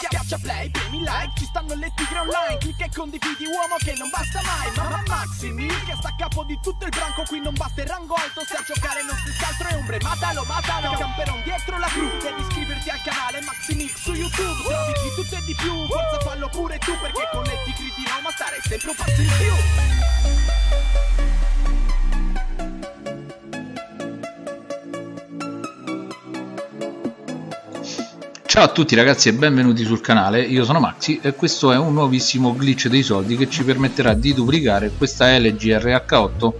Schiaccia play, premi like, ci stanno le tigre online. Clicca e condividi uomo che non basta mai. Mamma Maximi, che sta a capo di tutto il branco. Qui non basta il rango alto, se a giocare non si altro è ombre. Matalo, matalo, camperon dietro la cru. Devi iscriverti al canale Maximix su YouTube. Trovi di tutto e di più, forza fallo pure tu Perché con le tigri di Roma stare sempre un passo in più Ciao a tutti ragazzi e benvenuti sul canale, io sono Maxi e questo è un nuovissimo glitch dei soldi che ci permetterà di duplicare questa LG RH8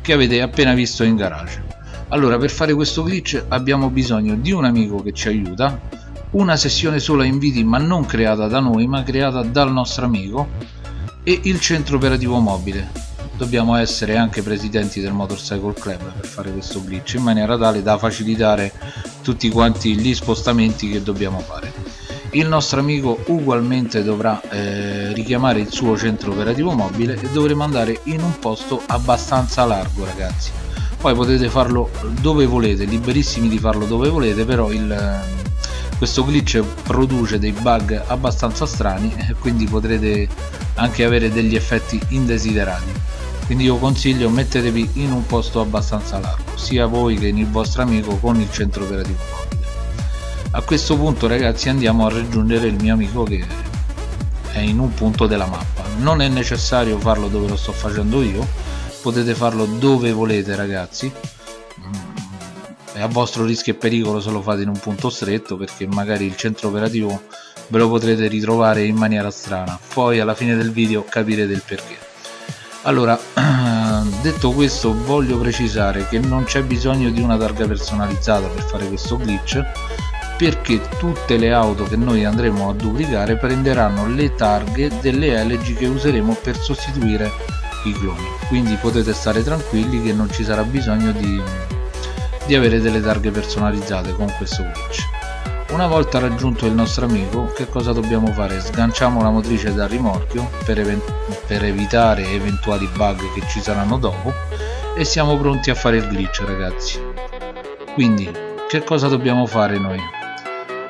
che avete appena visto in garage. Allora per fare questo glitch abbiamo bisogno di un amico che ci aiuta, una sessione sola inviti ma non creata da noi ma creata dal nostro amico e il centro operativo mobile. Dobbiamo essere anche presidenti del Motorcycle Club per fare questo glitch in maniera tale da facilitare tutti quanti gli spostamenti che dobbiamo fare. Il nostro amico ugualmente dovrà eh, richiamare il suo centro operativo mobile e dovremo andare in un posto abbastanza largo ragazzi. Poi potete farlo dove volete liberissimi di farlo dove volete però il, questo glitch produce dei bug abbastanza strani e quindi potrete anche avere degli effetti indesiderati quindi io consiglio mettetevi in un posto abbastanza largo sia voi che il vostro amico con il centro operativo mobile a questo punto ragazzi andiamo a raggiungere il mio amico che è in un punto della mappa. Non è necessario farlo dove lo sto facendo io potete farlo dove volete ragazzi. È a vostro rischio e pericolo se lo fate in un punto stretto perché magari il centro operativo ve lo potrete ritrovare in maniera strana. Poi alla fine del video capirete il perché allora detto questo voglio precisare che non c'è bisogno di una targa personalizzata per fare questo glitch perché tutte le auto che noi andremo a duplicare prenderanno le targhe delle LG che useremo per sostituire i cloni. Quindi potete stare tranquilli che non ci sarà bisogno di, di avere delle targhe personalizzate con questo glitch una volta raggiunto il nostro amico che cosa dobbiamo fare? Sganciamo la motrice dal rimorchio per, per evitare eventuali bug che ci saranno dopo e siamo pronti a fare il glitch ragazzi quindi che cosa dobbiamo fare noi?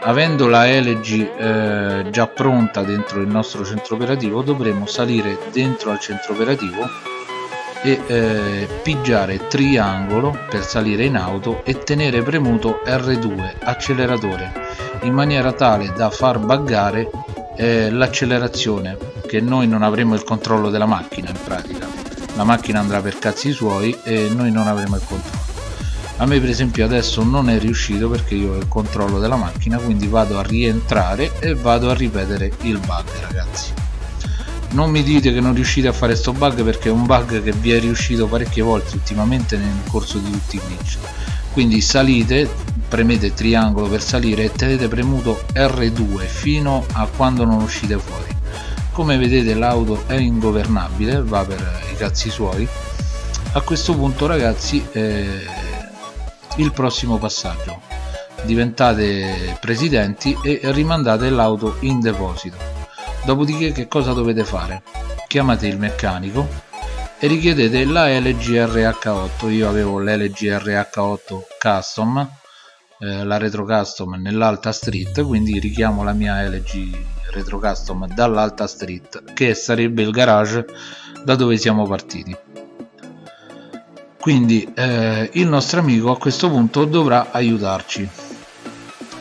avendo la LG eh, già pronta dentro il nostro centro operativo dovremo salire dentro al centro operativo e eh, pigiare triangolo per salire in auto e tenere premuto R2 acceleratore in maniera tale da far buggare eh, l'accelerazione che noi non avremo il controllo della macchina in pratica. La macchina andrà per cazzi suoi e noi non avremo il controllo. A me per esempio adesso non è riuscito perché io ho il controllo della macchina quindi vado a rientrare e vado a ripetere il bug ragazzi non mi dite che non riuscite a fare sto bug perché è un bug che vi è riuscito parecchie volte ultimamente nel corso di tutti i glitch quindi salite premete triangolo per salire e tenete premuto R2 fino a quando non uscite fuori. Come vedete l'auto è ingovernabile va per i cazzi suoi. A questo punto ragazzi eh, il prossimo passaggio. Diventate presidenti e rimandate l'auto in deposito dopodiché che cosa dovete fare? chiamate il meccanico e richiedete la LG RH8 io avevo l'LG RH8 custom eh, la retro custom nell'alta street quindi richiamo la mia LG retro custom dall'alta street che sarebbe il garage da dove siamo partiti. Quindi eh, il nostro amico a questo punto dovrà aiutarci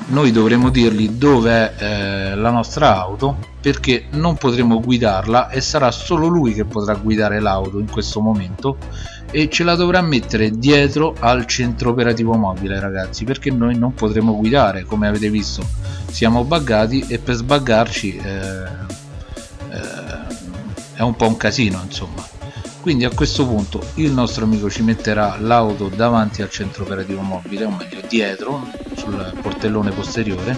noi dovremo dirgli dove è eh, la nostra auto perché non potremo guidarla e sarà solo lui che potrà guidare l'auto in questo momento e ce la dovrà mettere dietro al centro operativo mobile ragazzi perché noi non potremo guidare come avete visto. Siamo buggati e per sbaggarci eh, eh, è un po' un casino insomma. Quindi a questo punto il nostro amico ci metterà l'auto davanti al centro operativo mobile o meglio dietro sul portellone posteriore.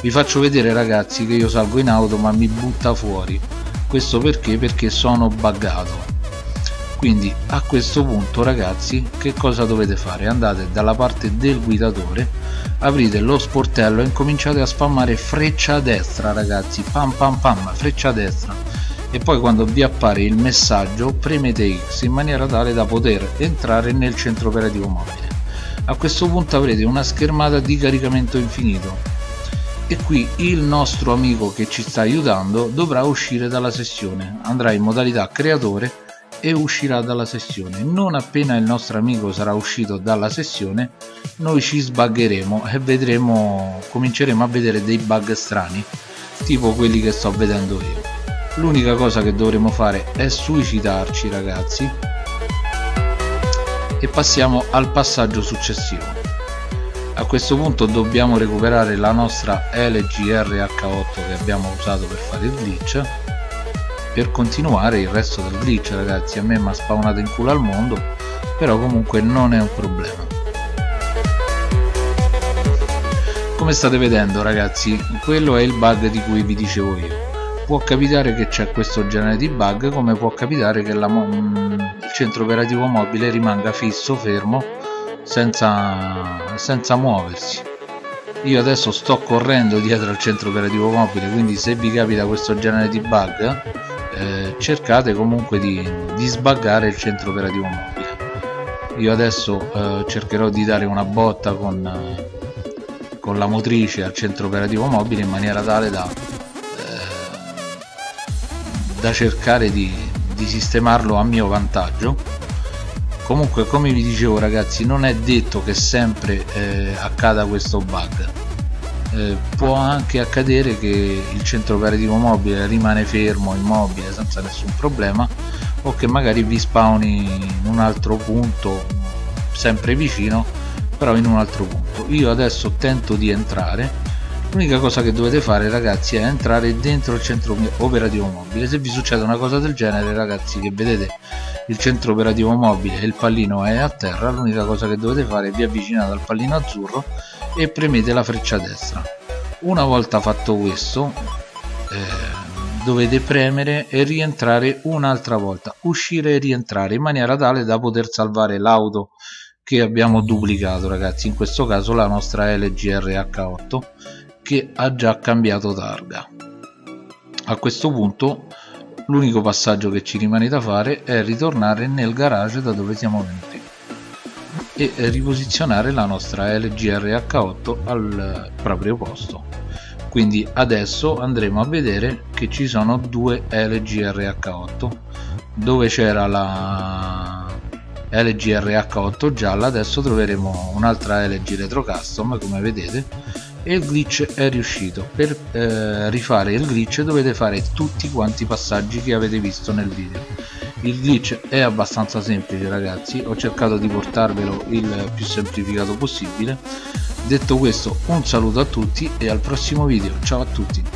Vi faccio vedere ragazzi che io salgo in auto ma mi butta fuori. Questo perché? Perché sono buggato. Quindi a questo punto ragazzi che cosa dovete fare? Andate dalla parte del guidatore aprite lo sportello e incominciate a spammare freccia a destra ragazzi. Pam pam pam freccia a destra. E poi quando vi appare il messaggio premete X in maniera tale da poter entrare nel centro operativo mobile a questo punto avrete una schermata di caricamento infinito. E qui il nostro amico che ci sta aiutando dovrà uscire dalla sessione. Andrà in modalità creatore e uscirà dalla sessione. Non appena il nostro amico sarà uscito dalla sessione noi ci sbaggeremo e vedremo cominceremo a vedere dei bug strani tipo quelli che sto vedendo io. L'unica cosa che dovremo fare è suicidarci ragazzi e passiamo al passaggio successivo. A questo punto dobbiamo recuperare la nostra LGRH8 che abbiamo usato per fare il glitch per continuare il resto del glitch ragazzi. A me mi ha spawnato in culo al mondo però comunque non è un problema. Come state vedendo ragazzi quello è il bug di cui vi dicevo io può capitare che c'è questo genere di bug come può capitare che la, il centro operativo mobile rimanga fisso fermo senza, senza muoversi. Io adesso sto correndo dietro al centro operativo mobile quindi se vi capita questo genere di bug eh, cercate comunque di, di sbaggare il centro operativo mobile. Io adesso eh, cercherò di dare una botta con, eh, con la motrice al centro operativo mobile in maniera tale da, da cercare di, di sistemarlo a mio vantaggio. Comunque come vi dicevo ragazzi non è detto che sempre eh, accada questo bug. Eh, può anche accadere che il centro operativo mobile rimane fermo, immobile, senza nessun problema o che magari vi spawni in un altro punto sempre vicino però in un altro punto. Io adesso tento di entrare l'unica cosa che dovete fare ragazzi è entrare dentro il centro operativo mobile. Se vi succede una cosa del genere ragazzi che vedete il centro operativo mobile e il pallino è a terra l'unica cosa che dovete fare è vi avvicinate al pallino azzurro e premete la freccia destra. Una volta fatto questo eh, dovete premere e rientrare un'altra volta uscire e rientrare in maniera tale da poter salvare l'auto che abbiamo duplicato ragazzi. In questo caso la nostra LGRH8 che ha già cambiato targa. A questo punto l'unico passaggio che ci rimane da fare è ritornare nel garage da dove siamo venuti e riposizionare la nostra LGRH8 al proprio posto. Quindi adesso andremo a vedere che ci sono due LGRH8 dove c'era la LGRH8 gialla adesso troveremo un'altra LG Retro Custom come vedete e il glitch è riuscito. Per eh, rifare il glitch dovete fare tutti quanti i passaggi che avete visto nel video. Il glitch è abbastanza semplice ragazzi. Ho cercato di portarvelo il più semplificato possibile. Detto questo un saluto a tutti e al prossimo video. Ciao a tutti